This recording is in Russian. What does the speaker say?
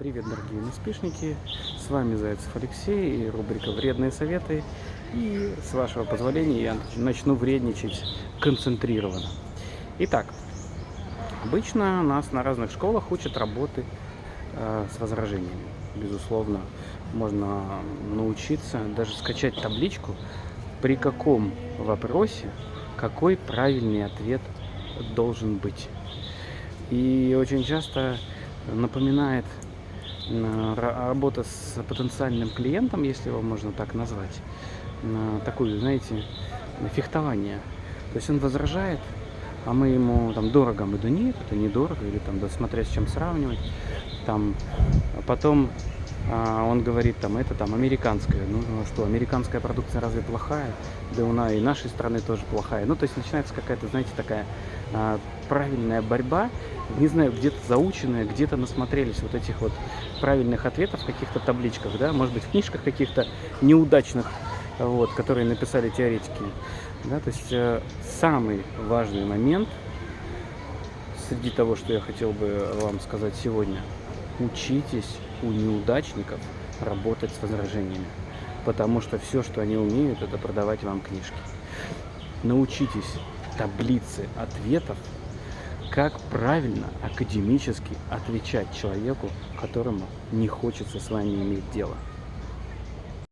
Привет, дорогие наспешники! С вами Зайцев Алексей и рубрика «Вредные советы». И, с вашего позволения, я начну вредничать концентрированно. Итак, обычно нас на разных школах учат работы э, с возражениями. Безусловно, можно научиться даже скачать табличку, при каком вопросе какой правильный ответ должен быть. И очень часто напоминает работа с потенциальным клиентом, если его можно так назвать, такую, знаете, фехтование. То есть он возражает, а мы ему там дорого, мы да нет, это недорого, или там, да смотря с чем сравнивать. Там, а потом а, он говорит, там, это там американская. Ну, ну что, американская продукция разве плохая? Да у нас и нашей страны тоже плохая. Ну, то есть начинается какая-то, знаете, такая а, правильная борьба, не знаю, где-то заученная, где-то насмотрелись вот этих вот правильных ответов в каких-то табличках, да, может быть, в книжках каких-то неудачных, вот, которые написали теоретики. Да, то есть э, самый важный момент среди того, что я хотел бы вам сказать сегодня, учитесь у неудачников работать с возражениями, потому что все, что они умеют, это продавать вам книжки. Научитесь таблицы ответов как правильно академически отвечать человеку, которому не хочется с вами иметь дело.